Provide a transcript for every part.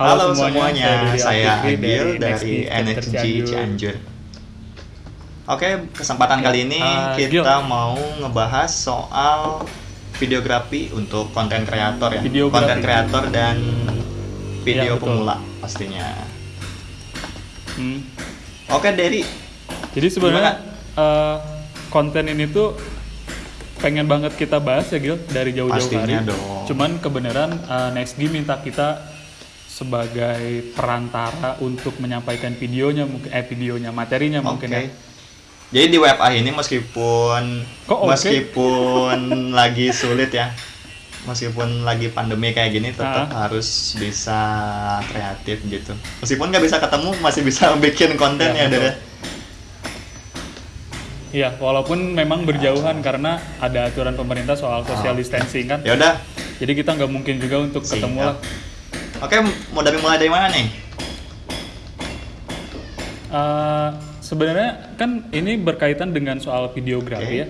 Halo, semuanya, Didi saya Agil dari NXG NXG Cianjur. Oke, kesempatan kali ini Ah, kita mau ngebahas soal videografi untuk konten kreator ya. Konten kreator dan video Ya, betul. pemula pastinya. Hmm. Oke, Derry. Jadi sebenarnya eh, konten ini tuh pengen banget kita bahas ya Gil dari jauh-jauh hari. dong. Cuman kebenaran eh, NextG minta kita sebagai perantara untuk menyampaikan videonya mungkin eh videonya materinya mungkin Oke. ya. Jadi di WebA ini meskipun Kok oke? meskipun lagi sulit ya, meskipun lagi pandemi kayak gini tetap Ah. harus bisa kreatif gitu. Meskipun nggak bisa ketemu masih bisa bikin konten Ya, ya, betul. Dere. Iya, walaupun memang berjauhan karena ada aturan pemerintah soal social Ah. distancing kan. Ya udah. Jadi kita nggak mungkin juga untuk ketemu lah. Oke, mau dari mulai dari mana nih? Eh, sebenarnya kan ini berkaitan dengan soal videografi Oke. ya.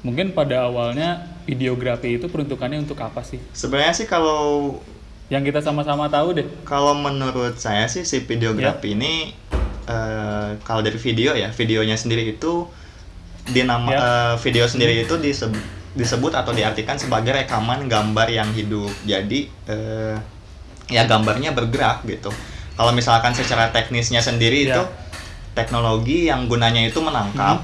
Mungkin pada awalnya videografi itu peruntukannya untuk apa sih? Sebenarnya sih kalau Yang kita sama-sama tahu deh. kalau menurut saya sih si videografi Ya. ini eh, kalau dari video ya, videonya sendiri itu dinama Ya. eh, video sendiri itu disebut disebut atau diartikan sebagai rekaman gambar yang hidup. Jadi eh, ya gambarnya bergerak gitu. Kalau misalkan secara teknisnya sendiri Ya. itu teknologi yang gunanya itu menangkap,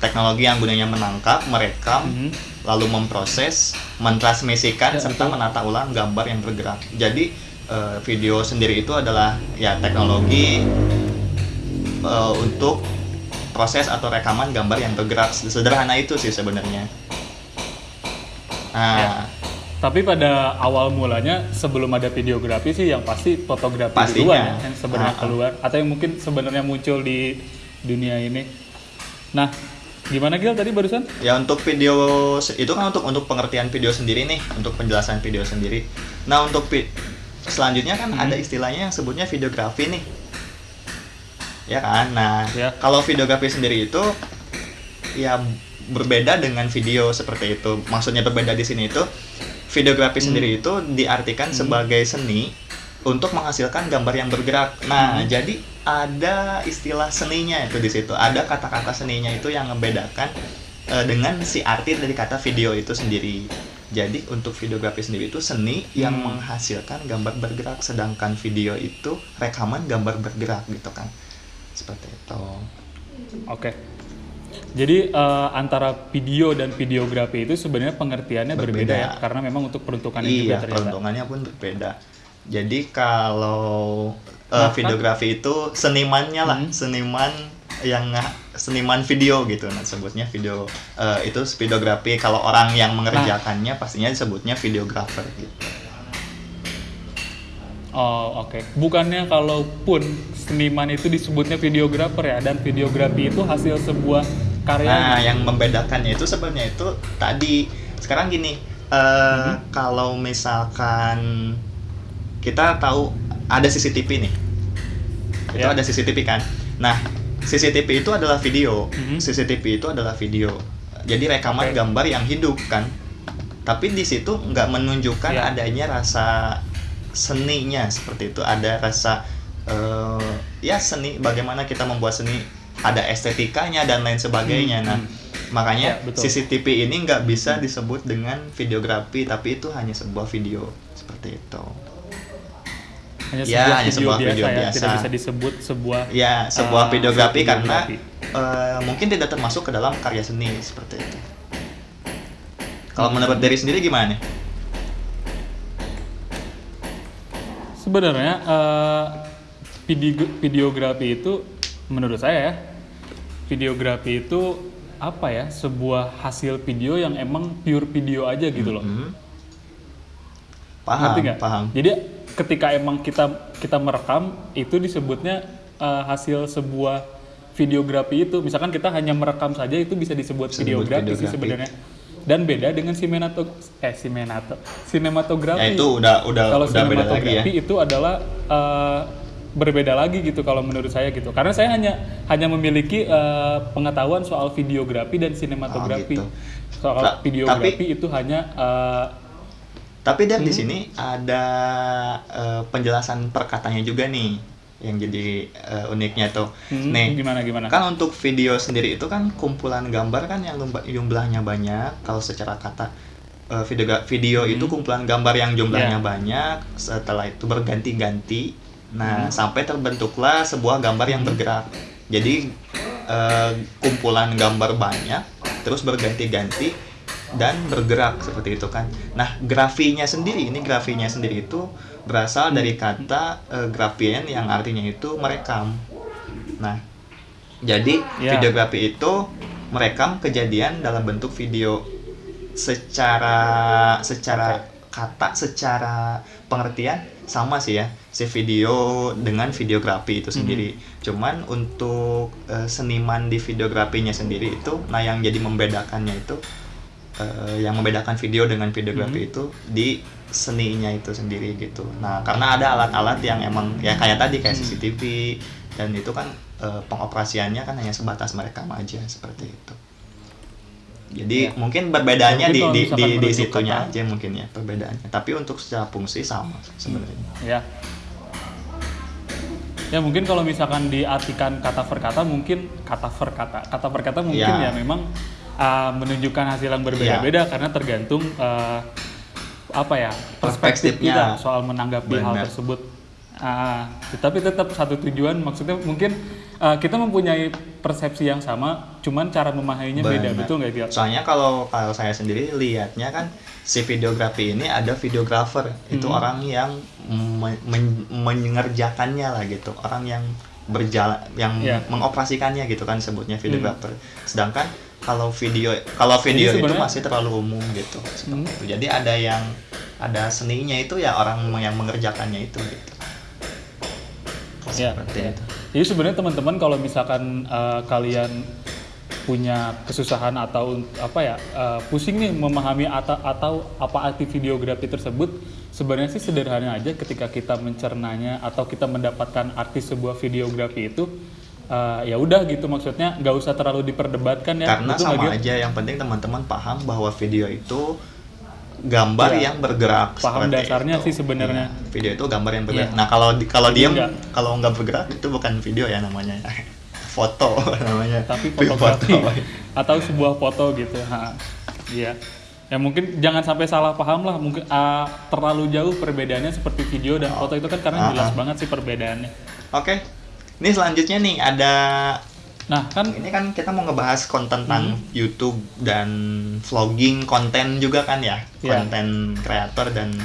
teknologi yang gunanya menangkap, merekam, Mhm. lalu memproses, mentransmisikan Ya, serta betul. menata ulang gambar yang bergerak. Jadi eh, video sendiri itu adalah ya teknologi eh, untuk proses atau rekaman gambar yang bergerak. Sederhana itu sih sebenarnya. Nah, Ya. Tapi pada awal mulanya sebelum ada videografi sih yang pasti fotografi Pastinya. duluan ya, yang sebenarnya Ah, ah. keluar atau yang mungkin sebenarnya muncul di dunia ini. Nah, gimana Gil tadi barusan? ya untuk video itu kan untuk untuk pengertian video sendiri nih, untuk penjelasan video sendiri. Nah, untuk selanjutnya kan Hmm. ada istilahnya yang sebutnya videografi nih. Ya kan? Nah, Ya. kalau videografi sendiri itu ya berbeda dengan video seperti itu. Maksudnya berbeda di sini itu videografi Hmm. sendiri itu diartikan sebagai seni untuk menghasilkan gambar yang bergerak. Nah, Hmm. jadi ada istilah seninya itu di situ. Ada kata-kata seninya itu yang membedakan eh, dengan si arti dari kata video itu sendiri. Jadi untuk videografi sendiri itu seni yang Hmm. menghasilkan gambar bergerak, sedangkan video itu rekaman gambar bergerak gitu kan. Seperti itu. Oke. Jadi eh, antara video dan videografi itu sebenarnya pengertiannya berbeda, Berbeda. ya, karena memang untuk peruntukannya juga Iya, ternyata. peruntungannya pun berbeda. Jadi kalau uh, Nah, kan- videografi itu senimannya lah, Hmm. seniman yang seniman video gitu, nah sebutnya video uh, itu videografi. Kalau orang yang mengerjakannya pastinya disebutnya videografer gitu. Oh oke. Bukannya kalaupun seniman itu disebutnya videografer ya, dan videografi itu hasil sebuah karya. Nah, yang membedakannya itu sebenarnya itu tadi sekarang gini, uh, Mhm. kalau misalkan kita tahu ada CCTV nih, itu Ya. ada CCTV kan. Nah, CCTV itu adalah video, Mhm. CCTV itu adalah video. Jadi rekaman Oke. gambar yang hidup kan. Tapi di situ nggak menunjukkan Ya. adanya rasa seninya seperti itu. Ada rasa eh, ya seni. Bagaimana kita membuat seni? Ada estetikanya dan lain sebagainya. Hmm, Nah, hmm. makanya Ya, betul. CCTV ini nggak bisa disebut dengan videografi, tapi itu hanya sebuah video seperti itu. hanya Ya, sebuah hanya video sebuah biasa video ya, biasa. tidak bisa disebut sebuah Ya, sebuah eh, videografi karena videografi. eh, mungkin tidak termasuk ke dalam karya seni seperti itu. Kalau Hmm. menurut dari sendiri gimana? nih? Sebenarnya video videografi itu menurut saya ya, videografi itu apa ya sebuah hasil video yang emang pure video aja gitu loh. Hmm. Paham, Ngerti nggak? paham. Jadi ketika emang kita kita merekam itu disebutnya eh, hasil sebuah videografi itu. Misalkan kita hanya merekam saja itu bisa disebut Disebut videografi sih videografi. sebenarnya. Dan beda dengan sinematog eh sinenato sinematografi. Ya itu udah udah kalau udah beda lagi ya. sinematografi itu adalah eh, berbeda lagi gitu kalau menurut saya gitu. Karena saya hanya hanya memiliki eh, pengetahuan soal videografi dan sinematografi. gitu. Soal Ta- videografi itu hanya eh, Tapi dan di Hmm. sini ada eh, penjelasan per katanya juga nih yang jadi eh, uniknya tuh. Hmm, Nih, gimana gimana? kan untuk video sendiri itu kan kumpulan gambar kan yang jumlahnya banyak. Kalau secara kata eh, video video itu Hmm. kumpulan gambar yang jumlahnya Ya. banyak. Setelah itu berganti-ganti. Nah, Hmm. sampai terbentuklah sebuah gambar yang bergerak. Jadi eh, kumpulan gambar banyak, terus berganti-ganti dan bergerak seperti itu kan. Nah, grafinya sendiri ini grafinya sendiri itu berasal dari kata eh, grafien yang artinya itu merekam. Nah, jadi Ya. videografi itu merekam kejadian dalam bentuk video secara secara kata secara pengertian sama sih ya si video dengan videografi itu sendiri. Cuman untuk eh, seniman di videografinya sendiri itu nah yang jadi membedakannya itu eh, yang membedakan video dengan videografi itu di seninya itu sendiri gitu. Nah karena ada alat-alat yang emang ya kayak tadi kayak CCTV dan itu kan eh, pengoperasiannya kan hanya sebatas merekam aja seperti itu jadi Ya. mungkin perbedaannya Mungkin di di di, di situnya aja mungkin ya perbedaannya tapi untuk secara fungsi sama sebenarnya Ya. Ya mungkin kalau misalkan diartikan kata per kata mungkin kata per kata kata per kata mungkin Ya. ya, memang uh, menunjukkan hasil yang berbeda-beda karena tergantung uh, apa ya perspektif Perspektifnya. kita soal menanggapi hal Benar. tersebut. Ah, tapi tetap satu tujuan maksudnya mungkin uh, kita mempunyai persepsi yang sama, cuman cara memahaminya beda betul nggak Gil? soalnya kalau kalau saya sendiri lihatnya kan si videografi ini ada videografer itu Hmm. orang yang me- men- mengerjakannya lah gitu orang yang berjalan yang Ya. mengoperasikannya gitu kan sebutnya videografer sedangkan kalau video kalau video itu sebenarnya- masih terlalu umum gitu seperti Hmm. itu. jadi ada yang ada seninya itu ya orang yang mengerjakannya itu gitu Ya. seperti itu Jadi sebenarnya teman-teman kalau misalkan uh, kalian punya kesusahan atau apa ya uh, pusing nih memahami atau, atau apa arti videografi tersebut, sebenarnya sih sederhana aja ketika kita mencernanya atau kita mendapatkan arti sebuah videografi itu uh, ya udah gitu maksudnya nggak usah terlalu diperdebatkan ya. karena Betul nggak, sama aja yang penting teman-teman paham bahwa video itu gambar Iya. yang bergerak Paham dasarnya itu. sih sebenarnya. Iya, video itu gambar yang bergerak Iya. nah kalau kalau nggak- kalau nggak bergerak itu bukan video ya namanya foto namanya tapi fotografi foto. atau sebuah foto gitu. Iya. Ya mungkin jangan sampai salah paham lah. Mungkin ah, terlalu jauh perbedaannya seperti video dan foto itu kan karena Ah, jelas ah. banget sih perbedaannya. oke ini selanjutnya nih ada Nah kan ini kan kita mau ngebahas konten tentang Hmm. YouTube dan vlogging konten juga kan ya Iya. konten kreator dan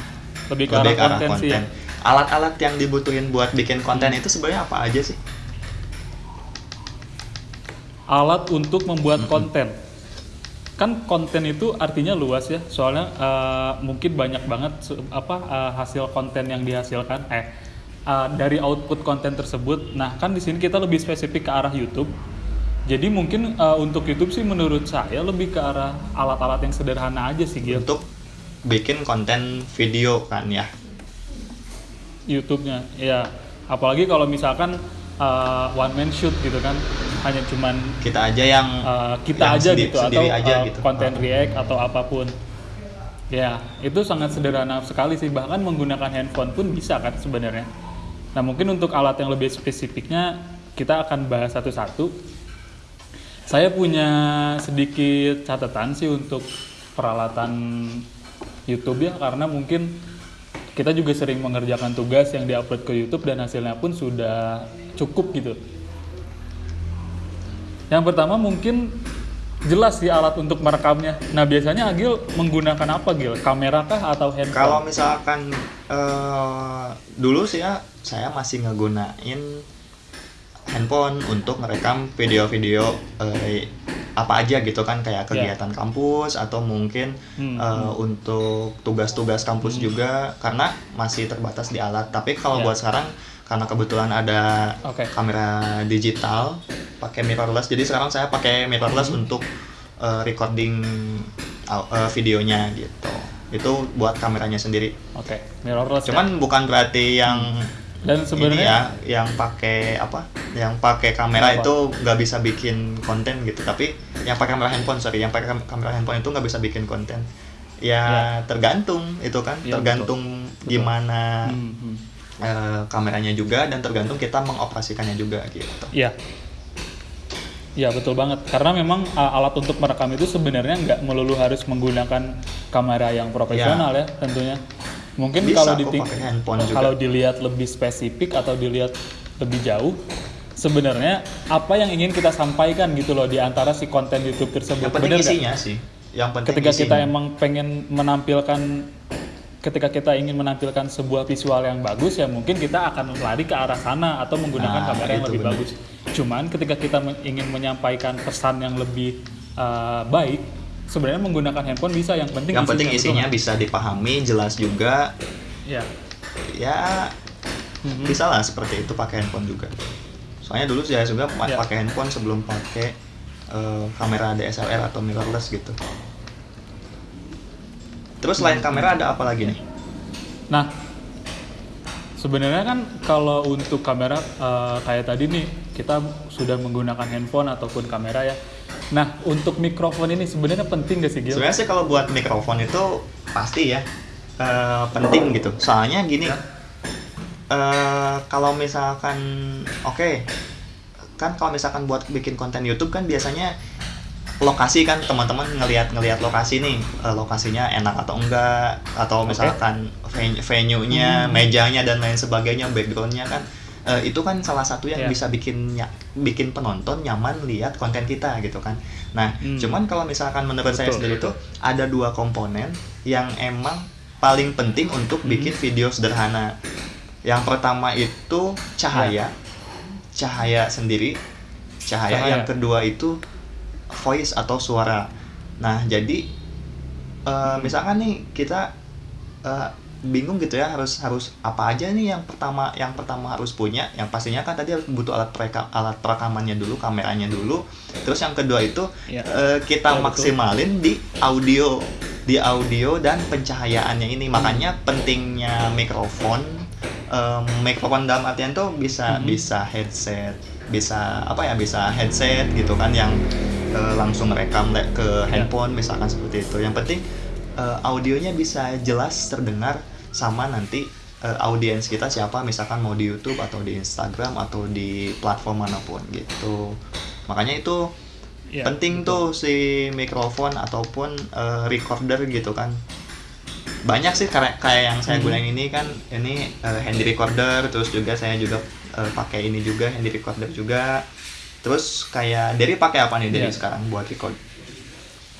lebih ke lebih arah konten ya. konten. Alat-alat yang dibutuhin buat bikin konten Hmm. itu sebenarnya apa aja sih? Alat untuk membuat konten. Kan konten itu artinya luas ya. Soalnya eh, mungkin banyak banget apa eh, hasil konten yang dihasilkan eh eh, dari output konten tersebut. Nah, kan di sini kita lebih spesifik ke arah YouTube. Jadi mungkin eh, untuk YouTube sih menurut saya lebih ke arah alat-alat yang sederhana aja sih Gil. Untuk bikin konten video kan ya. YouTube-nya. Ya, apalagi kalau misalkan uh, one man shoot gitu kan, hanya cuman Kita aja yang uh, kita yang aja sendi- gitu atau sendiri aja uh, gitu. konten Ah. react atau apa pun. Ya, itu sangat sederhana sekali sih. Bahkan menggunakan handphone pun bisa kan sebenarnya. Nah, mungkin untuk alat yang lebih spesifiknya kita akan bahas satu-satu. Saya punya sedikit catatan sih untuk peralatan YouTube ya karena mungkin kita juga sering mengerjakan tugas yang diupload ke YouTube dan hasilnya pun sudah cukup gitu. Yang pertama mungkin jelas sih alat untuk merekamnya. Nah biasanya Agil menggunakan apa Gil? Kamera kah atau handphone? Kalau misalkan eh, dulu sih ya saya masih ngegunain handphone untuk merekam video-video eh, apa aja gitu kan kayak kegiatan kampus atau mungkin. Hmm, eh, untuk tugas-tugas kampus juga karena masih terbatas di alat. Tapi kalau Ya. buat sekarang karena kebetulan ada Oke. kamera digital pakai mirrorless. Jadi sekarang saya pakai mirrorless Hmm. untuk eh, recording eh, videonya gitu. Itu buat kameranya sendiri. Oke, mirrorless. ya. Cuman bukan berarti yang dan ini sebenarnya ya yang pakai apa? Yang pakai kamera Apa? itu nggak bisa bikin konten gitu. Tapi yang pakai kamera handphone sorry, yang pakai kam- kamera handphone itu nggak bisa bikin konten. ya, Ya. tergantung itu kan Ya, tergantung betul. gimana Hmm, hmm. Eh, kameranya juga dan tergantung kita mengoperasikannya juga gitu Iya. Iya betul banget. Karena memang uh, alat untuk merekam itu sebenarnya nggak melulu harus menggunakan kamera yang profesional ya, tentunya. Mungkin Bisa kalau kalau dilihat lebih spesifik atau dilihat lebih jauh, sebenarnya apa yang ingin kita sampaikan gitu loh di antara si konten YouTube tersebut. yang penting Bener isinya sih yang penting ketika kita isinya. emang pengen menampilkan ketika kita ingin menampilkan sebuah visual yang bagus ya mungkin kita akan lari ke arah sana atau menggunakan Nah, kamera yang lebih benar. bagus. Cuman ketika kita men- ingin menyampaikan pesan yang lebih uh, baik, sebenarnya menggunakan handphone bisa. Yang penting yang penting isinya nggak? bisa dipahami jelas juga Ya. ya Mhm. bisa lah seperti itu pakai handphone juga soalnya dulu saya juga Ya. pakai handphone sebelum pakai eh, kamera DSLR atau mirrorless gitu terus selain kamera ada apa lagi nih Nah, sebenarnya kan kalau untuk kamera eh, kayak tadi nih kita sudah menggunakan handphone ataupun kamera ya. Nah, untuk mikrofon ini sebenarnya penting gak sih Gil? sebenarnya sih kalau buat mikrofon itu pasti ya eh, penting gitu soalnya gini eh, kalau misalkan oke kan kalau misalkan buat bikin konten YouTube kan biasanya lokasi kan teman-teman ngelihat ngelihat lokasi nih eh, lokasinya enak atau enggak atau misalkan ven- venue-nya Hmm. mejanya dan lain sebagainya backgroundnya kan eh, itu kan salah satu yang Ya. bisa bikin ny- bikin penonton nyaman lihat konten kita gitu kan nah Hmm. cuman kalau misalkan menurut saya Betul, sendiri betul. tuh ada dua komponen yang emang paling penting untuk Hmm. bikin video sederhana yang pertama itu cahaya cahaya sendiri cahaya, Cahaya. yang kedua itu voice atau suara nah jadi eh, misalkan nih kita eh, bingung gitu ya harus harus apa aja nih yang pertama yang pertama harus punya yang pastinya kan tadi harus butuh alat pereka, alat perekamannya dulu kameranya dulu terus yang kedua itu Iya. eh, kita betul. maksimalin di audio di audio dan pencahayaannya ini makanya pentingnya mikrofon Em, mikrofon dalam artian tuh bisa Mhm. bisa headset bisa apa ya bisa headset gitu kan yang eh, langsung rekam le- ke Ya. handphone misalkan seperti itu. Yang penting eh, audionya bisa jelas terdengar sama nanti eh, audiens kita siapa misalkan mau di YouTube atau di Instagram atau di platform mana pun gitu. Makanya itu Iya, penting tuh si mikrofon ataupun eh, recorder gitu kan. Banyak sih kayak kayak yang saya Mhm. gunain ini kan ini eh, handy recorder terus juga saya juga eh, pakai ini juga handy recorder juga terus kayak dari pakai apa nih dari Iya. sekarang buat record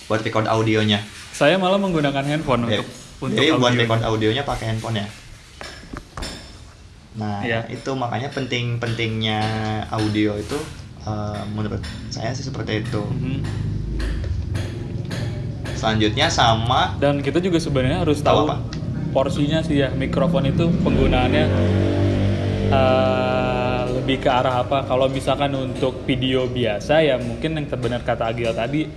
buat record audionya Saya malah menggunakan handphone jadi, untuk untuk jadi buat audio. record audionya pakai handphone ya nah Iya. itu makanya penting pentingnya audio itu eh, menurut saya sih seperti itu Mhm. selanjutnya sama Dan kita juga sebenarnya harus Tahu tahu apa? porsinya sih ya mikrofon itu penggunaannya eh, lebih ke arah apa? Kalau misalkan untuk video biasa ya mungkin yang benar kata Agil tadi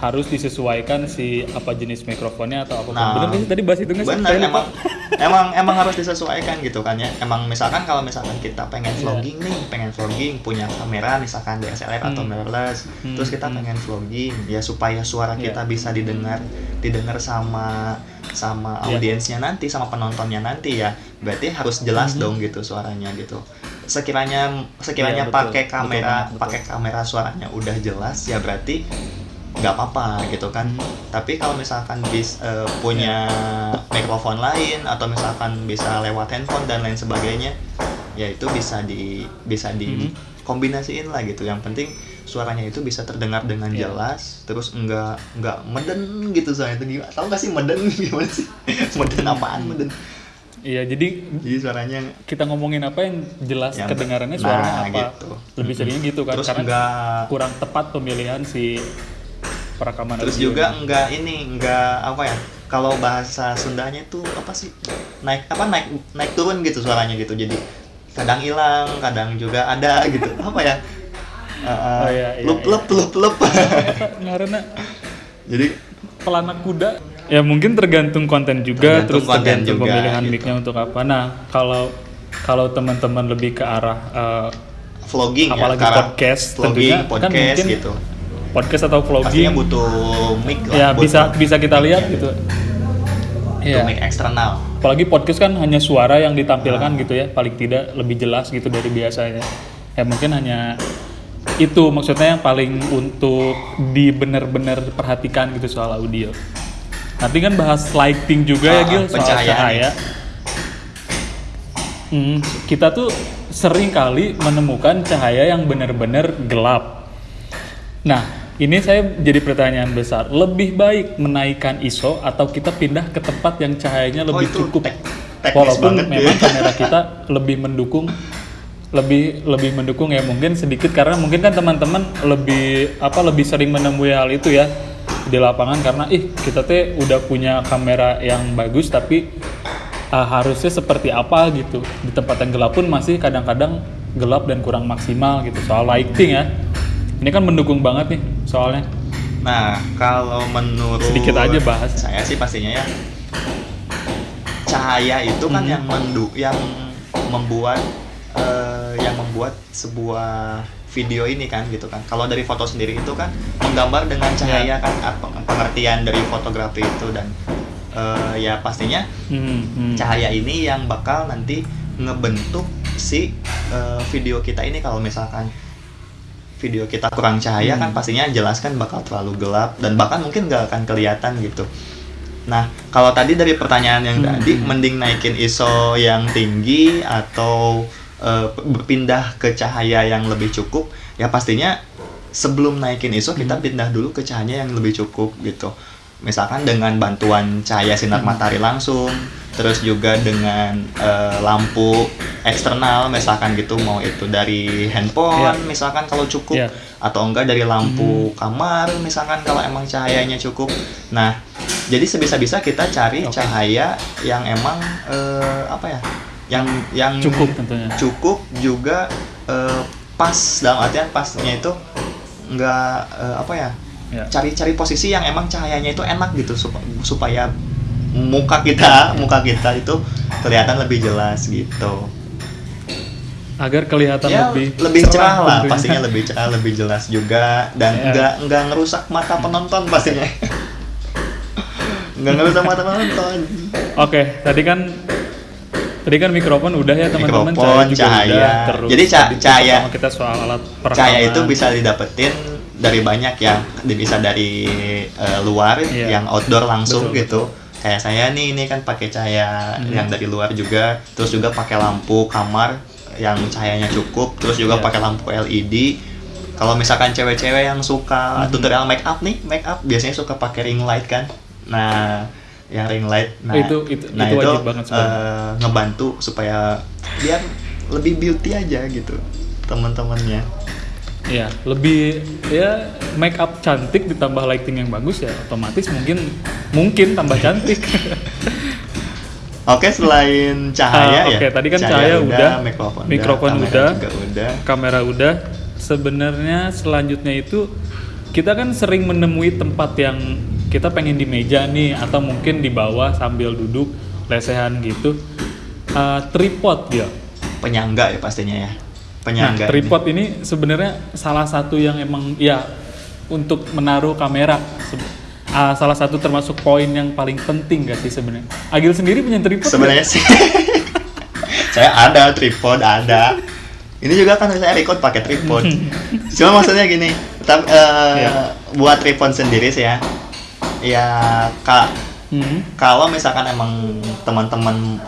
harus disesuaikan si apa jenis mikrofonnya atau apa. Nah, sih tadi bahas itu nggak sih? lupa. emang emang emang harus disesuaikan gitu kan ya emang misalkan kalau misalkan kita pengen Iya. vlogging nih pengen vlogging punya kamera misalkan DSLR atau Hmm. mirrorless Hmm, terus kita hmm. pengen vlogging ya supaya suara Iya. kita bisa didengar didengar sama sama Iya. audiensnya nanti sama penontonnya nanti ya berarti harus jelas Mhm. dong gitu suaranya gitu sekiranya sekiranya Iya, betul. pakai kamera betul. pakai kamera suaranya udah jelas ya berarti nggak apa-apa gitu kan tapi kalau misalkan bis eh, punya mikrofon lain atau misalkan bisa lewat handphone dan lain sebagainya ya itu bisa di bisa di Mhm. kombinasiin lah gitu yang penting suaranya itu bisa terdengar dengan Iya. jelas terus enggak enggak meden gitu soalnya itu gimana tahu gak sih meden gimana sih meden apaan meden Iya, jadi jadi suaranya kita ngomongin apa yang jelas Yang- kedengarannya nah, suaranya apa. gitu. Lebih seringnya gitu kan terus karena enggak. kurang tepat pemilihan si perekaman terus juga enggak ini enggak apa ya kalau bahasa Sundanya itu apa sih? Naik apa naik naik turun gitu suaranya gitu. Jadi kadang hilang kadang juga ada gitu. Apa ya? Uh, uh, Oh, iya, iya, lup iya. lup lup lup. Karena jadi pelanak kuda ya mungkin tergantung konten juga Tergantung terus konten tergantung juga, pemilihan gitu. mic-nya untuk apa nah kalau kalau teman-teman lebih ke arah eh, vlogging apalagi ya podcast vlogging tentunya kan podcast mungkin gitu podcast atau pastinya vlogging butuh mic lah ya butuh- bisa bisa kita lihat gitu itu Iya. mic eksternal. apalagi podcast kan hanya suara yang ditampilkan Ah. gitu ya paling tidak lebih jelas gitu dari biasanya ya mungkin hanya itu maksudnya yang paling untuk di bener-bener perhatikan gitu soal audio nanti kan bahas lighting juga ya Ah, Gil soal cahaya Hmm, kita tuh sering kali menemukan cahaya yang benar-benar gelap. Nah, ini saya jadi pertanyaan besar. Lebih baik menaikkan ISO atau kita pindah ke tempat yang cahayanya lebih Oh, cukup? tek- Walaupun banget ya. memang kamera kita lebih mendukung lebih lebih mendukung ya mungkin sedikit karena mungkin kan teman-teman lebih apa lebih sering menemui hal itu ya di lapangan karena ih kita teh udah punya kamera yang bagus tapi uh, harusnya seperti apa gitu di tempat yang gelap pun masih kadang-kadang gelap dan kurang maksimal gitu soal lighting ya ini kan mendukung banget nih soalnya Nah, kalau menurut Sedikit aja bahas. Saya sih pastinya ya cahaya itu kan Mhm. yang mendu yang membuat eh, yang membuat sebuah video ini kan gitu kan. Kalau dari foto sendiri itu kan menggambar dengan cahaya kan apa pengertian dari fotografi itu dan eh, ya pastinya Hmm, hmm. cahaya ini yang bakal nanti ngebentuk si eh, video kita ini kalau misalkan video kita kurang cahaya kan Hmm. pastinya jelas kan bakal terlalu gelap dan bahkan mungkin gak akan kelihatan gitu. Nah, kalau tadi dari pertanyaan yang Hmm. tadi mending naikin ISO yang tinggi atau eh, berpindah ke cahaya yang lebih cukup, ya pastinya sebelum naikin ISO kita Hmm. pindah dulu ke cahaya yang lebih cukup gitu. Misalkan dengan bantuan cahaya sinar Hmm. matahari langsung, terus juga dengan eh, lampu eksternal misalkan gitu mau itu dari handphone Iya. misalkan kalau cukup Iya. atau enggak dari lampu kamar misalkan kalau emang cahayanya cukup. Nah, jadi sebisa-bisa kita cari Oke. cahaya yang emang eh, apa ya? Yang yang cukup tentunya cukup juga eh, pas dalam artian pasnya itu enggak eh, apa ya? ya. Cari-cari posisi yang emang cahayanya itu enak gitu sup- supaya muka kita, muka kita itu kelihatan lebih jelas gitu. agar kelihatan ya lebih lebih cerah lah tentunya. pastinya lebih cerah lebih jelas juga dan Ya. nggak nggak ngerusak mata penonton pastinya nggak ngerusak mata penonton Oke, tadi kan tadi kan mikrofon udah ya teman-teman, Mikrofon, juga cahaya. udah. Terus Jadi ca- cahaya- kita soal alat perekaman. cahaya itu bisa didapetin dari banyak ya bisa dari eh, luar Iya. yang outdoor langsung Betul, gitu kayak saya nih ini kan pakai cahaya Hmm. yang dari luar juga terus juga pakai lampu kamar yang cahayanya cukup terus juga Iya. pakai lampu LED kalau misalkan cewek-cewek yang suka Hmm. tutorial make up nih make up biasanya suka pakai ring light kan nah yang ring light nah Itu- itu- nah itu wajib banget eh, ngebantu supaya biar lebih beauty aja gitu teman-temannya Iya, lebih ya make up cantik ditambah lighting yang bagus ya otomatis mungkin mungkin tambah cantik. Oke, selain cahaya Ah, ya. oke, tadi kan cahaya udah, mikrofon, mikrofon kamera udah. juga udah. Kamera udah. Sebenarnya selanjutnya itu kita kan sering menemui tempat yang kita pengen di meja nih atau mungkin di bawah sambil duduk lesehan gitu. Ah, tripod dia. Penyangga ya pastinya ya. Nah, Penyangga. ini. tripod ini sebenarnya salah satu yang emang ya untuk menaruh kamera. Ah, salah satu termasuk poin yang paling penting gak sih sebenarnya? Agil sendiri punya tripod? Sebenarnya sih saya ada tripod, ada. Ini juga kan saya record pakai tripod. Cuma maksudnya gini, tapi eh, Iya. buat tripod sendiri sih ya. Ya, Kak, Hmm. kalau misalkan emang teman-teman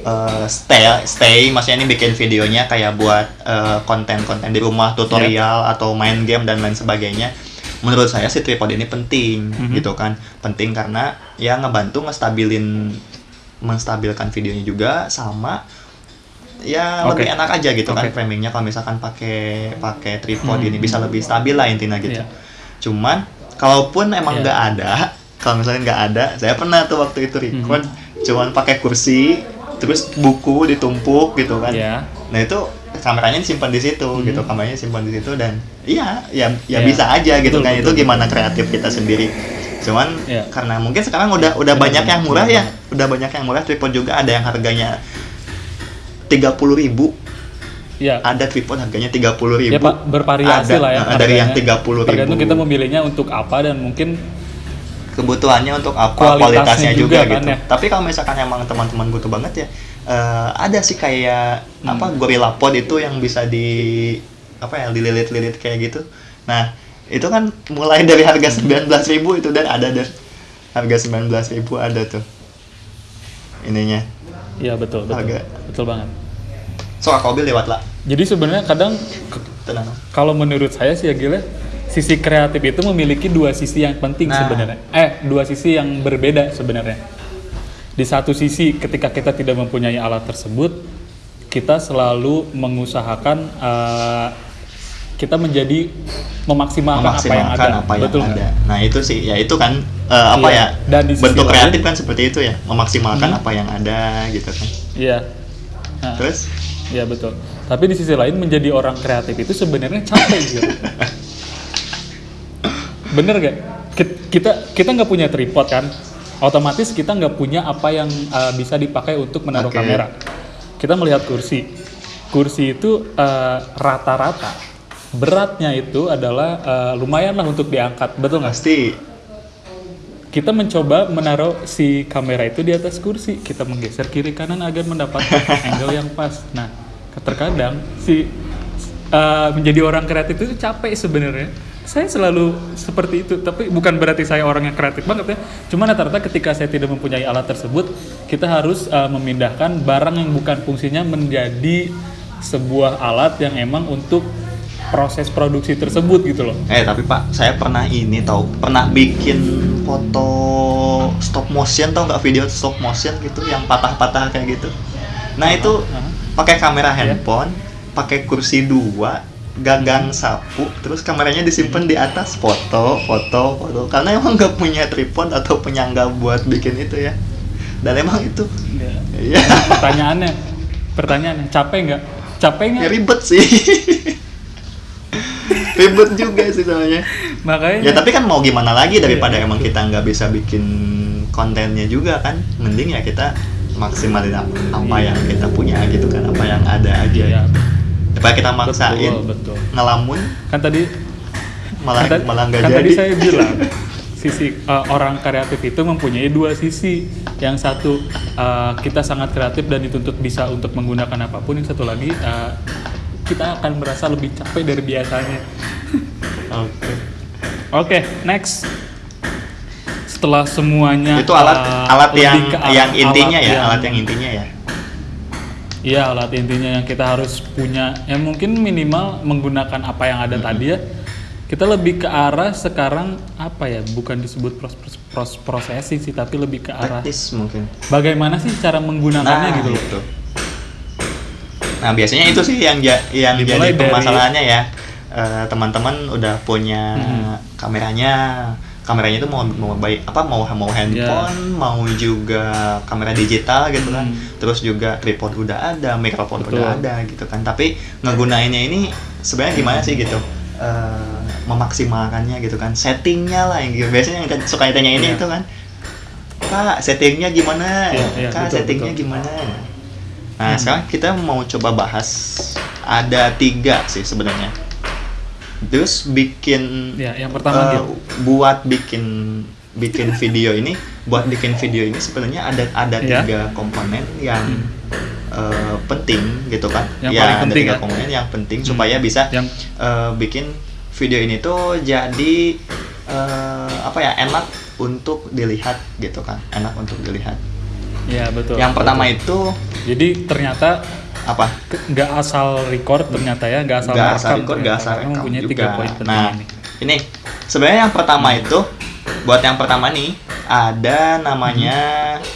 eh, stay stay maksudnya ini bikin videonya kayak buat eh, konten-konten di rumah tutorial atau main game dan lain sebagainya menurut saya si tripod ini penting Mhm. gitu kan penting karena ya ngebantu ngestabilin menstabilkan videonya juga sama ya Oke. lebih enak aja gitu kan Oke. framingnya kalau misalkan pakai pakai tripod Hmm. ini bisa lebih stabil lah intinya gitu Iya. cuman kalaupun emang Iya. nggak ada kalau misalnya nggak ada saya pernah tuh waktu itu record Mhm. cuman pakai kursi terus buku ditumpuk gitu kan Ya. nah itu kameranya disimpan di situ Mhm. gitu kameranya disimpan di situ dan iya ya ya Iya. bisa aja gitu Betul, kan betul, itu gimana kreatif kita sendiri cuman Iya. karena mungkin sekarang udah udah Benar, banyak yang murah benar ya udah banyak yang murah tripod juga ada yang harganya tiga puluh ribu Ya. ada tripod harganya tiga puluh ribu Ya Pak, bervariasi Ada, lah ya. eh, dari yang harganya. 30.000. Tergantung kita memilihnya untuk apa dan mungkin kebutuhannya untuk apa Kualitasnya kualitasnya juga, juga kan gitu ya. tapi kalau misalkan emang teman-teman butuh banget ya eh, ada sih kayak Hmm. apa gorilla pod itu yang bisa di apa ya dililit-lilit kayak gitu nah itu kan mulai dari harga Hmm. 19.000 itu dan ada dan harga 19.000 ada tuh ininya Iya betul, betul. Agak. Betul banget. so aku lewat lah Jadi sebenarnya kadang tenang kalau menurut saya sih ya Gila, sisi kreatif itu memiliki dua sisi yang penting Nah. sebenarnya. Eh, dua sisi yang berbeda sebenarnya. Di satu sisi ketika kita tidak mempunyai alat tersebut, kita selalu mengusahakan eh, kita menjadi memaksimalkan, apa yang ada. memaksimalkan apa yang Betul ada. Nah itu sih, ya itu kan eh, apa Iya. ya? Dan di bentuk lain- kreatif kan seperti itu ya, memaksimalkan Hmm. apa yang ada gitu kan. Iya. Nah, Terus Iya betul. Tapi di sisi lain menjadi orang kreatif itu sebenarnya capek gitu. Bener gak? Ki- Kita kita nggak punya tripod kan? Otomatis kita nggak punya apa yang uh, bisa dipakai untuk menaruh Oke. kamera. Kita melihat kursi. Kursi itu uh, rata-rata beratnya itu adalah uh, lumayan lah untuk diangkat. Betul nggak? pasti Kita mencoba menaruh si kamera itu di atas kursi. Kita menggeser kiri kanan agar mendapatkan angle yang pas. Nah, terkadang si uh, menjadi orang kreatif itu capek sebenarnya. Saya selalu seperti itu, tapi bukan berarti saya orang yang kreatif banget ya. Cuma rata-rata ketika saya tidak mempunyai alat tersebut, kita harus uh, memindahkan barang yang bukan fungsinya menjadi sebuah alat yang emang untuk proses produksi tersebut gitu loh. Eh tapi Pak, saya pernah ini tahu, pernah bikin foto stop motion tau nggak video stop motion gitu yang patah-patah kayak gitu. Nah itu Aha. pakai kamera Iya. handphone, pakai kursi dua, gagang sapu, terus kameranya disimpan di atas foto, foto, foto. Karena emang nggak punya tripod atau penyangga buat bikin itu ya. Dan emang itu, ya, Pertanyaannya, pertanyaannya, capek nggak? Capek ya nggak? ribet sih. ribet juga sih soalnya. Makanya. Ya tapi kan mau gimana lagi daripada Iya, emang kita nggak bisa bikin kontennya juga kan, mending ya kita maksimalin apa, apa Iya. yang kita punya gitu kan, apa yang ada aja. Iya, Daripada kita maksain betul, betul. ngelamun Kan tadi malah kan, malah nggak kan jadi. tadi saya bilang sisi uh, orang kreatif itu mempunyai dua sisi. Yang satu uh, kita sangat kreatif dan dituntut bisa untuk menggunakan apa pun. Yang satu lagi uh, kita akan merasa lebih capek dari biasanya. Oke. Oke, next. Setelah semuanya Itu alat uh, alat yang yang intinya alat ya, alat yang intinya ya. Iya alat intinya yang kita harus punya ya mungkin minimal menggunakan apa yang ada tadi ya kita lebih ke arah sekarang apa ya bukan disebut pros, pros, pros- processing sih tapi lebih ke arah Teknis mungkin. bagaimana sih cara menggunakannya gitu loh itu. Nah biasanya itu sih yang ja- yang Dimulai jadi dari- permasalahannya ya. Eh, teman-teman udah punya Mhm. kameranya, kameranya itu mau mau baik apa mau mau handphone, mau juga kamera digital gitu kan. Hmm. Terus juga tripod udah ada, mikrofon Betul. udah ada gitu kan. Tapi ngegunainnya ini sebenarnya gimana sih gitu? Eh, memaksimalkannya gitu kan. Settingnya lah yang gitu. biasanya yang suka ditanya ini Iya. itu kan. Kak, settingnya gimana? Iya, iya, Kak, betul, settingnya betul. gimana? Nah, Hmm. sekarang kita mau coba bahas ada tiga sih sebenarnya. Terus bikin ya yang pertama gitu buat bikin bikin video ini, buat bikin video ini sebenarnya ada ada Iya. tiga komponen yang eh, penting gitu kan. Yang ya, paling ada penting tiga ya. komponen yang penting Hmm. supaya bisa yang eh, bikin video ini tuh jadi eh, apa ya enak untuk dilihat gitu kan, enak untuk dilihat. Ya betul yang pertama betul. itu jadi ternyata apa? nggak asal record ternyata ya nggak asal Nggak asal record, nggak asal rekam mempunyai juga. tiga poin Nah, ini ini sebenarnya yang pertama itu buat yang pertama nih ada namanya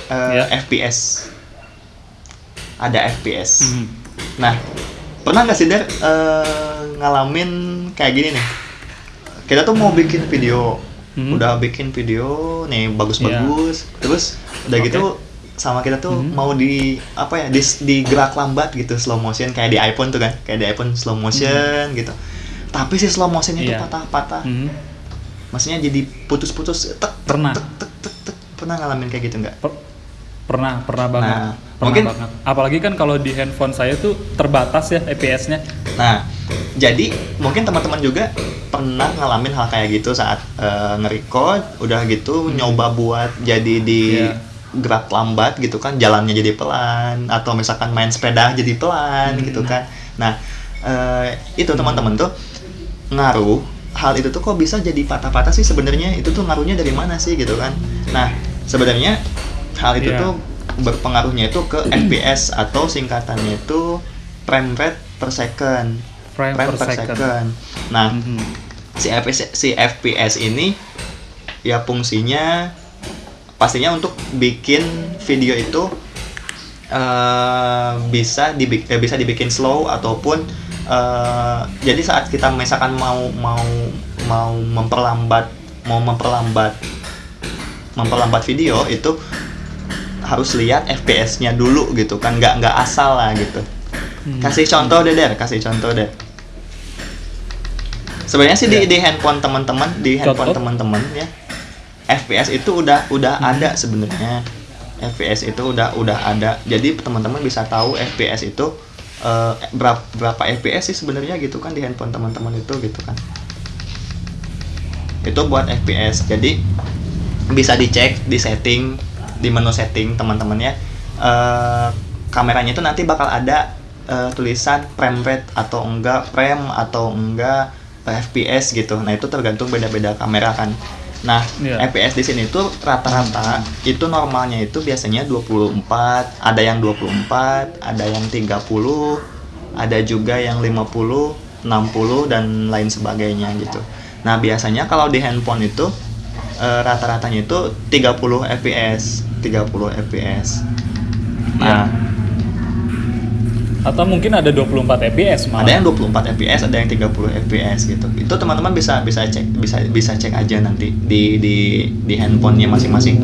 eh, Ya. FPS. Ada FPS. Mhm. Nah, pernah nggak sih Der eh, ngalamin kayak gini nih? Kita tuh mau bikin video, Hmm. udah bikin video nih bagus-bagus, terus udah Oke. gitu sama kita tuh Hmm. mau di apa ya di, di gerak lambat gitu slow motion kayak di iPhone tuh kan kayak di iPhone slow motion gitu tapi si slow motionnya tuh Hmm. Iya. patah-patah Mhm. maksudnya jadi putus-putus tek pernah tek tek tek tek pernah ngalamin kayak gitu nggak Per- pernah pernah banget Nah, pernah mungkin- banget apalagi kan kalau di handphone saya tuh terbatas ya EPS-nya nah jadi mungkin teman-teman juga pernah ngalamin hal kayak gitu saat uh, nge-record udah gitu Hmm. nyoba buat jadi di Iya. Gerak lambat gitu kan jalannya jadi pelan atau misalkan main sepeda jadi pelan Hmm. gitu kan nah eh, itu teman-teman tuh ngaruh hal itu tuh kok bisa jadi patah-patah sih sebenarnya itu tuh ngaruhnya dari mana sih gitu kan nah sebenarnya hal itu Iya. tuh berpengaruhnya itu ke FPS atau singkatannya itu frame rate per second Frame per second. nah Mhm. si FPS si FPS ini ya fungsinya pastinya untuk bikin video itu eh, bisa dibik eh, bisa dibikin slow ataupun eh, jadi saat kita misalkan mau mau mau memperlambat mau memperlambat memperlambat video itu harus lihat FPS-nya dulu gitu kan nggak nggak asal lah gitu Hmm. kasih contoh deh der kasih contoh deh sebenarnya sih di Ya. di handphone teman-teman di handphone teman-teman ya FPS itu udah udah Hmm. ada sebenarnya. FPS itu udah udah ada. Jadi teman-teman bisa tahu FPS itu eh, berapa berapa FPS sih sebenarnya gitu kan di handphone teman-teman itu gitu kan. Itu buat FPS jadi bisa dicek di setting di menu setting teman-teman ya Eh, kameranya itu nanti bakal ada eh, tulisan frame rate atau enggak frame atau enggak FPS gitu. Nah itu tergantung beda-beda kamera kan nah Iya. FPS di sini tuh rata-rata itu normalnya itu biasanya 24 ada yang 24 ada yang 30 ada juga yang 50 60 dan lain sebagainya gitu. Nah biasanya kalau di handphone itu eh, rata-ratanya itu 30 fps 30 fps nah Atau mungkin ada 24 fps malah. ada yang 24 fps ada yang 30 fps gitu. Itu teman-teman bisa bisa cek bisa bisa cek aja nanti di di di handphonenya masing-masing.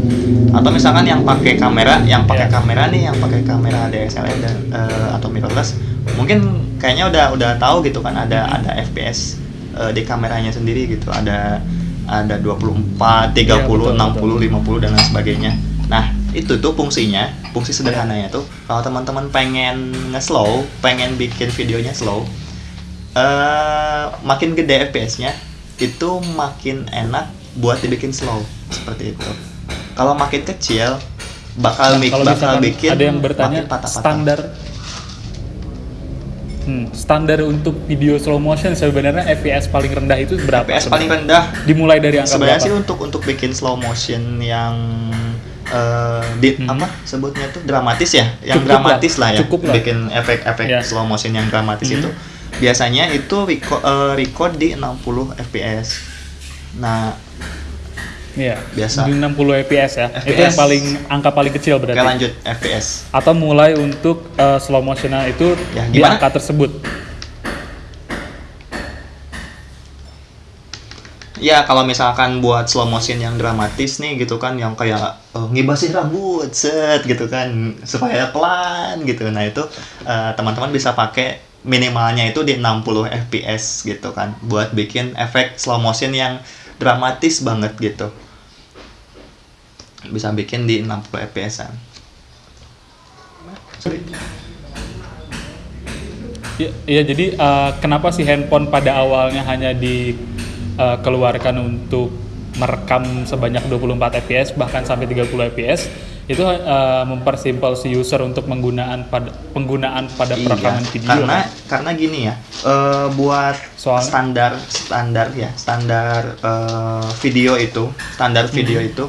Atau misalkan yang pakai kamera yang pakai Ya. kamera nih yang pakai kamera DSLR dan eh, atau mirrorless mungkin kayaknya udah udah tahu gitu kan ada ada fps eh, di kameranya sendiri gitu. Ada ada 24 30 Iya, betul, 60 50 dan lain sebagainya. Nah itu tuh fungsinya fungsi sederhananya tuh kalau teman-teman pengen nge-slow pengen bikin videonya slow eh makin gede FPS-nya itu makin enak buat dibikin slow seperti itu kalau makin kecil bakal Nah, mik- bakal bikin ada yang bertanya makin patah-patah. standar hmm, standar untuk video slow motion sebenarnya FPS paling rendah itu berapa? FPS paling rendah Dimulai dari angka sebenarnya berapa? sih untuk untuk bikin slow motion yang eh, di Hmm. apa sebutnya tuh dramatis ya yang Cukup dramatis lah, lah, ya cukup bikin efek-efek Ya. slow motion yang dramatis Hmm. itu biasanya itu record, record di 60 fps nah Iya. Biasa. Di 60 fps ya. Itu FPS. yang paling angka paling kecil oke berarti. lanjut fps Atau mulai untuk eh, slow motionnya itu Ya, di angka tersebut. Ya kalau misalkan buat slow motion yang dramatis nih gitu kan yang kayak eh, ngibasin rambut set gitu kan supaya pelan gitu. Nah itu eh, teman-teman bisa pakai minimalnya itu di 60 fps gitu kan buat bikin efek slow motion yang dramatis banget gitu. Bisa bikin di 60 fps-an. Sorry. Iya, iya, jadi eh, kenapa sih handphone pada awalnya hanya dikeluarkan untuk merekam sebanyak 24 fps bahkan sampai 30 fps itu eh, mempersimpel si user untuk penggunaan pada penggunaan pada perekaman Iya, video. karena kan? karena gini ya eh, buat Soalnya- standar standar ya standar eh, video itu standar Hmm. video itu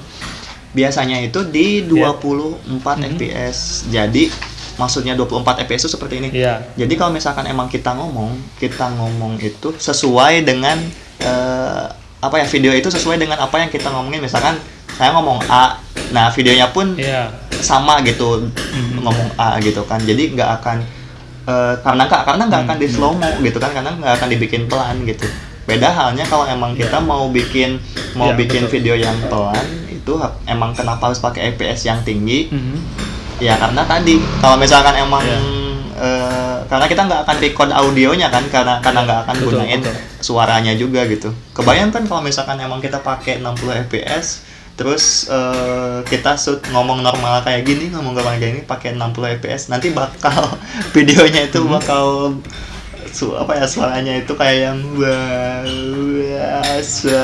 biasanya itu di Iya. 24 Mhm. fps jadi maksudnya 24 fps itu seperti ini Iya. jadi kalau misalkan emang kita ngomong kita ngomong itu sesuai dengan eh, apa ya video itu sesuai dengan apa yang kita ngomongin misalkan saya ngomong A nah videonya pun Iya. sama gitu Mhm. ngomong A gitu kan jadi nggak akan eh, karena nggak karena nggak akan di Mhm. slow mo gitu kan karena nggak akan dibikin pelan gitu beda halnya kalau emang kita mau bikin mau Iya, bikin betul. video yang pelan itu emang kenapa harus pakai FPS yang tinggi Mhm. ya karena tadi kalau misalkan emang Iya. Eh, karena kita nggak akan record audionya kan karena karena nggak akan Betul, gunain betul. suaranya juga gitu kebayang kan kalau misalkan emang kita pakai 60 fps terus eh, kita shoot ngomong normal kayak gini ngomong normal kayak gini pakai 60 fps nanti bakal videonya itu Mhm. bakal su apa ya suaranya itu kayak yang biasa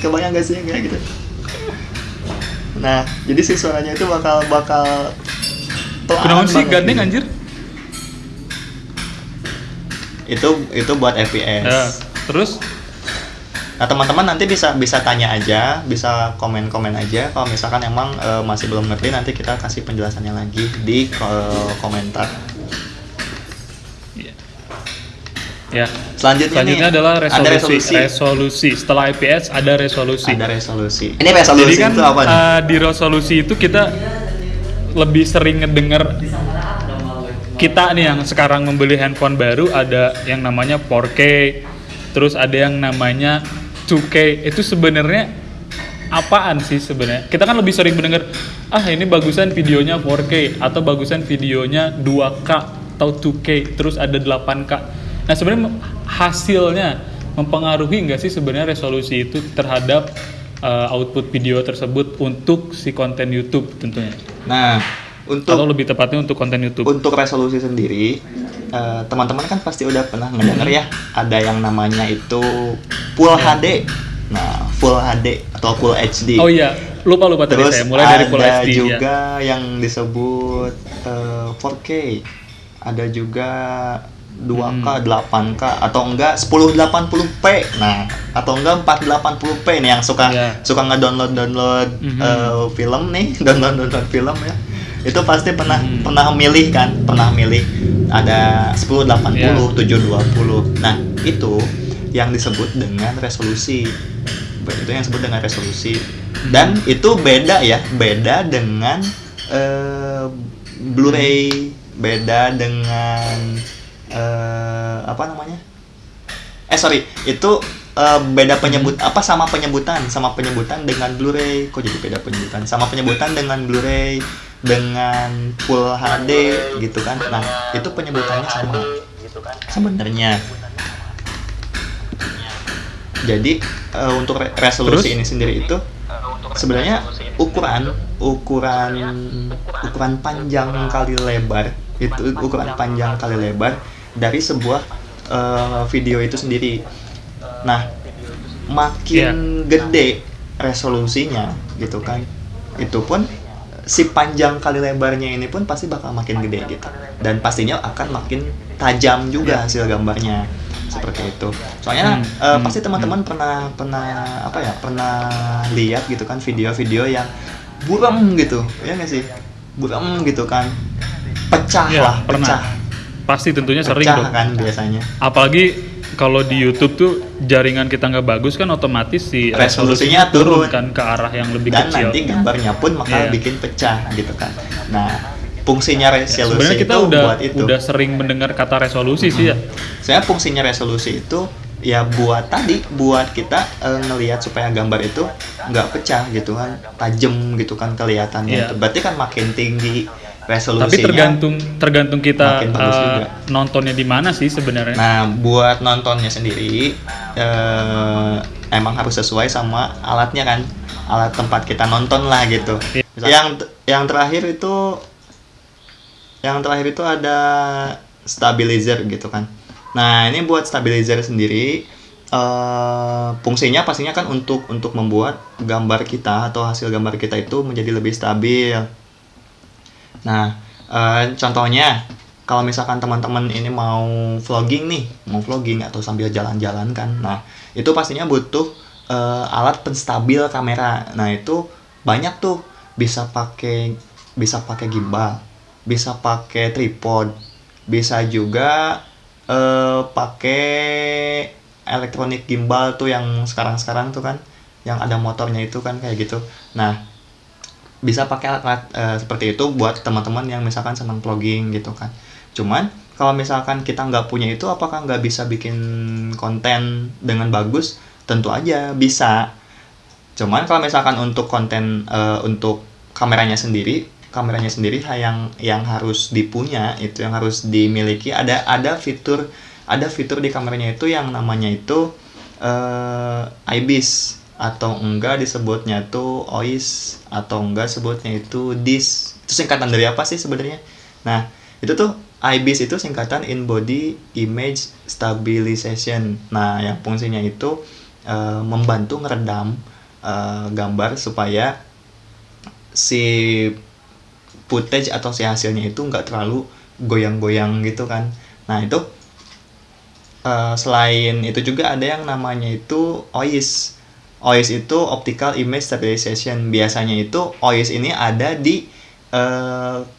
kebayang gak sih kayak gitu nah jadi si suaranya itu bakal bakal pelan Kenapa sih gandeng anjir? Itu itu buat FPS Ya, terus Nah teman-teman nanti bisa bisa tanya aja, bisa komen-komen aja. Kalau misalkan emang eh, masih belum ngerti, nanti kita kasih penjelasannya lagi di eh, komentar. ya. Selanjutnya, Selanjutnya nih, adalah ada resolusi. resolusi. resolusi. Setelah IPS ada resolusi. Ada resolusi. Ini resolusi Jadi kan itu apa nih? eh, di resolusi itu kita lebih sering ngedenger kita nih yang sekarang membeli handphone baru ada yang namanya 4K, terus ada yang namanya 2K. Itu sebenarnya apaan sih sebenarnya? Kita kan lebih sering mendengar ah ini bagusan videonya 4K atau bagusan videonya 2K atau 2K, terus ada 8K. Nah, sebenarnya hasilnya mempengaruhi nggak sih sebenarnya resolusi itu terhadap uh, output video tersebut untuk si konten YouTube tentunya Nah, atau untuk lebih tepatnya untuk konten YouTube. untuk resolusi sendiri, eh, teman-teman kan pasti udah pernah ngedenger ya, ada yang namanya itu Full HD. Nah, Full HD atau Full HD. Oh iya, lupa lupa tadi Terus saya mulai dari Full ada HD ya. juga yang disebut eh, 4K. Ada juga 2K, Hmm. 8K atau enggak 1080p. Nah, atau enggak 480p nih yang suka Iya. suka ngedownload-download Mhm. eh, film nih, download-download film ya. Itu pasti pernah Mhm. pernah milih kan, pernah milih ada 1080, Iya. 720. Nah, itu yang disebut dengan resolusi. Itu yang disebut dengan resolusi. Dan itu beda ya, beda dengan eh, Blu-ray, beda dengan eh, apa namanya? Eh sorry, itu eh, beda penyebut apa sama penyebutan sama penyebutan dengan Blu-ray. Kok jadi beda penyebutan? Sama penyebutan dengan Blu-ray dengan Full HD gitu kan. Nah, itu penyebutannya sama. Sebenarnya. Jadi eh, untuk re- resolusi Terus? ini sendiri itu sebenarnya ukuran ukuran ukuran panjang kali lebar itu ukuran panjang kali lebar dari sebuah eh, video itu sendiri. Nah, makin gede resolusinya gitu kan, itu pun si panjang kali lebarnya ini pun pasti bakal makin gede gitu, dan pastinya akan makin tajam juga hasil gambarnya seperti itu. Soalnya Hmm, eh, hmm, pasti teman-teman pernah pernah apa ya pernah lihat gitu kan video-video yang buram gitu, ya nggak sih? Buram gitu kan, pecah Iya, lah, pernah. pecah, Pasti tentunya sering pecah dong. kan biasanya. Apalagi kalau di YouTube tuh jaringan kita nggak bagus kan otomatis si Resolusinya turun. kan ke arah yang lebih dan kecil. nanti gambarnya pun bakal Iya. bikin pecah gitu kan. Nah, fungsinya resolusi Sebenarnya kita itu udah buat itu. udah sering mendengar kata resolusi sih ya. Saya fungsinya resolusi itu ya buat tadi buat kita eh, ngelihat supaya gambar itu nggak pecah gitu kan, tajam gitu kan kelihatannya. Iya. itu. Berarti kan makin tinggi resolusinya. Tapi tergantung tergantung kita juga. nontonnya di mana sih sebenarnya. Nah, buat nontonnya sendiri eh, emang harus sesuai sama alatnya kan, alat tempat kita nonton lah gitu. Iya. Yang yang terakhir itu yang terakhir itu ada stabilizer gitu kan. Nah, ini buat stabilizer sendiri eh fungsinya pastinya kan untuk untuk membuat gambar kita atau hasil gambar kita itu menjadi lebih stabil. Nah, eh, contohnya kalau misalkan teman-teman ini mau vlogging nih, mau vlogging atau sambil jalan-jalan kan, nah itu pastinya butuh eh, alat penstabil kamera. Nah itu banyak tuh bisa pakai bisa pakai gimbal, bisa pakai tripod, bisa juga eh, pakai elektronik gimbal tuh yang sekarang-sekarang tuh kan, yang ada motornya itu kan kayak gitu. Nah bisa pakai alat-alat eh, seperti itu buat teman-teman yang misalkan senang vlogging gitu kan. Cuman kalau misalkan kita nggak punya itu apakah nggak bisa bikin konten dengan bagus? Tentu aja bisa. Cuman kalau misalkan untuk konten eh, untuk kameranya sendiri kameranya sendiri yang yang harus dipunya itu yang harus dimiliki ada ada fitur ada fitur di kameranya itu yang namanya itu eh IBIS atau enggak disebutnya tuh OIS atau enggak sebutnya itu DIS itu singkatan dari apa sih sebenarnya nah itu tuh IBIS itu singkatan in body image stabilization. Nah, yang fungsinya itu uh, membantu ngeredam uh, gambar supaya si footage atau si hasilnya itu nggak terlalu goyang-goyang gitu kan. Nah, itu uh, selain itu juga ada yang namanya itu OIS. OIS itu optical image stabilization. Biasanya itu OIS ini ada di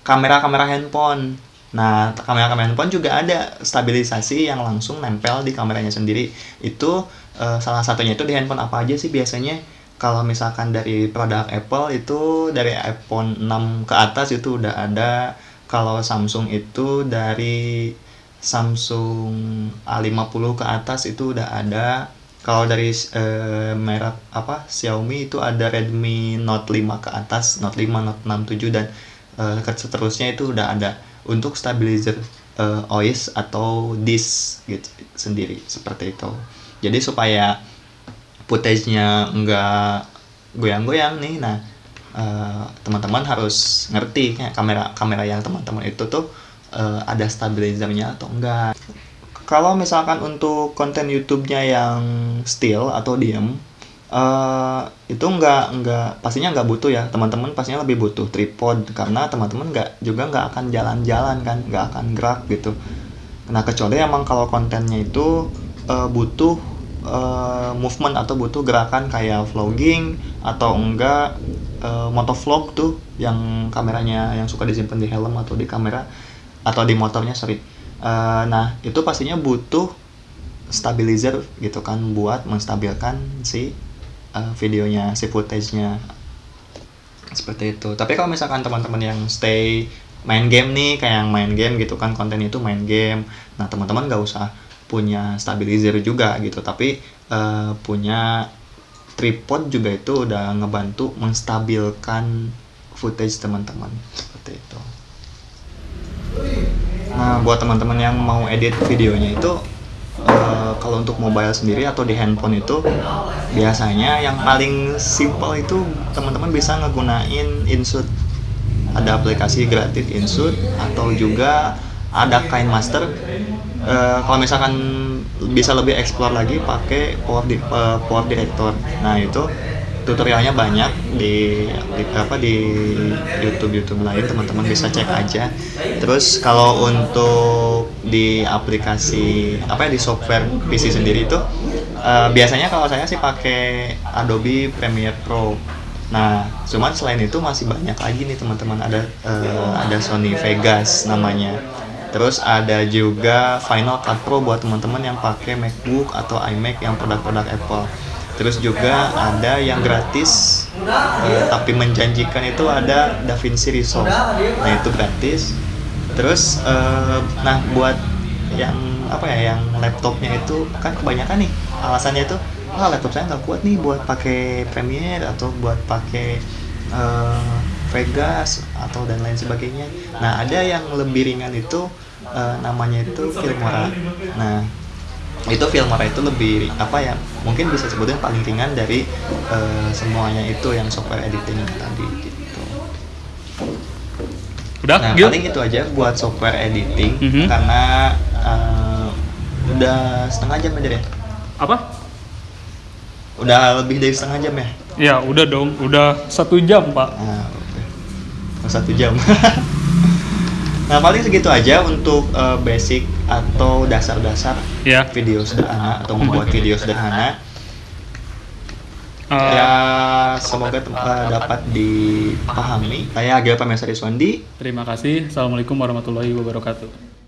kamera-kamera uh, handphone Nah, kamera-kamera handphone juga ada stabilisasi yang langsung nempel di kameranya sendiri. Itu uh, salah satunya itu di handphone apa aja sih biasanya? Kalau misalkan dari produk Apple itu dari iPhone 6 ke atas itu udah ada. Kalau Samsung itu dari Samsung A50 ke atas itu udah ada. Kalau dari uh, merek apa Xiaomi itu ada Redmi Note 5 ke atas, Note 5, Note 6, 7 dan uh, seterusnya itu udah ada untuk stabilizer uh, OIS atau disk gitu sendiri seperti itu. Jadi supaya footage-nya enggak goyang-goyang nih. Nah, uh, teman-teman harus ngerti ya, kamera kamera yang teman-teman itu tuh uh, ada stabilizernya atau enggak. Kalau misalkan untuk konten YouTube-nya yang still atau diam, uh, itu nggak nggak pastinya nggak butuh ya. Teman-teman pastinya lebih butuh tripod karena teman-teman nggak juga nggak akan jalan-jalan kan nggak akan gerak gitu. Nah kecuali emang kalau kontennya itu uh, butuh uh, movement atau butuh gerakan kayak vlogging atau enggak uh, motovlog tuh yang kameranya yang suka disimpan di helm atau di kamera atau di motornya sorry uh, nah itu pastinya butuh stabilizer gitu kan buat menstabilkan si uh, videonya si footage-nya. Seperti itu. Tapi kalau misalkan teman-teman yang stay main game nih kayak yang main game gitu kan konten itu main game. Nah teman-teman gak usah punya stabilizer juga gitu tapi uh, punya tripod juga itu udah ngebantu menstabilkan footage teman-teman. Seperti itu nah buat teman-teman yang mau edit videonya itu uh, kalau untuk mobile sendiri atau di handphone itu biasanya yang paling simple itu teman-teman bisa ngegunain Inshoot ada aplikasi gratis Inshoot atau juga ada Kind Master. Uh, kalau misalkan bisa lebih explore lagi pakai Power, di, uh, Power Director. Nah itu tutorialnya banyak di, di apa di YouTube YouTube lain teman-teman bisa cek aja. Terus kalau untuk di aplikasi apa ya di software PC sendiri itu uh, biasanya kalau saya sih pakai Adobe Premiere Pro. Nah cuman selain itu masih banyak lagi nih teman-teman. Ada uh, ada Sony Vegas namanya. Terus ada juga Final Cut Pro buat teman-teman yang pakai MacBook atau iMac yang produk-produk Apple terus juga ada yang gratis uh, tapi menjanjikan itu ada DaVinci Resolve. Nah itu gratis. Terus uh, nah buat yang apa ya yang laptopnya itu kan kebanyakan nih alasannya itu ah laptop saya nggak kuat nih buat pakai Premiere atau buat pakai uh, Vegas atau dan lain sebagainya. Nah ada yang lebih ringan itu uh, namanya itu Filmora. Nah itu Filmora itu lebih apa ya mungkin bisa sebutin paling ringan dari uh, semuanya itu yang software editing tadi gitu. Udah, nah Gil? paling itu aja buat software editing mm -hmm. karena uh, udah setengah jam aja deh. Apa? Udah lebih dari setengah jam ya? Ya udah dong, udah satu jam pak. Nah, satu jam. Nah paling segitu aja untuk uh, basic atau dasar-dasar yeah. video sederhana atau membuat video sederhana. Uh, ya semoga uh, dapat dipahami. Saya Agil Pamesari Swandi. Terima kasih. Assalamualaikum warahmatullahi wabarakatuh.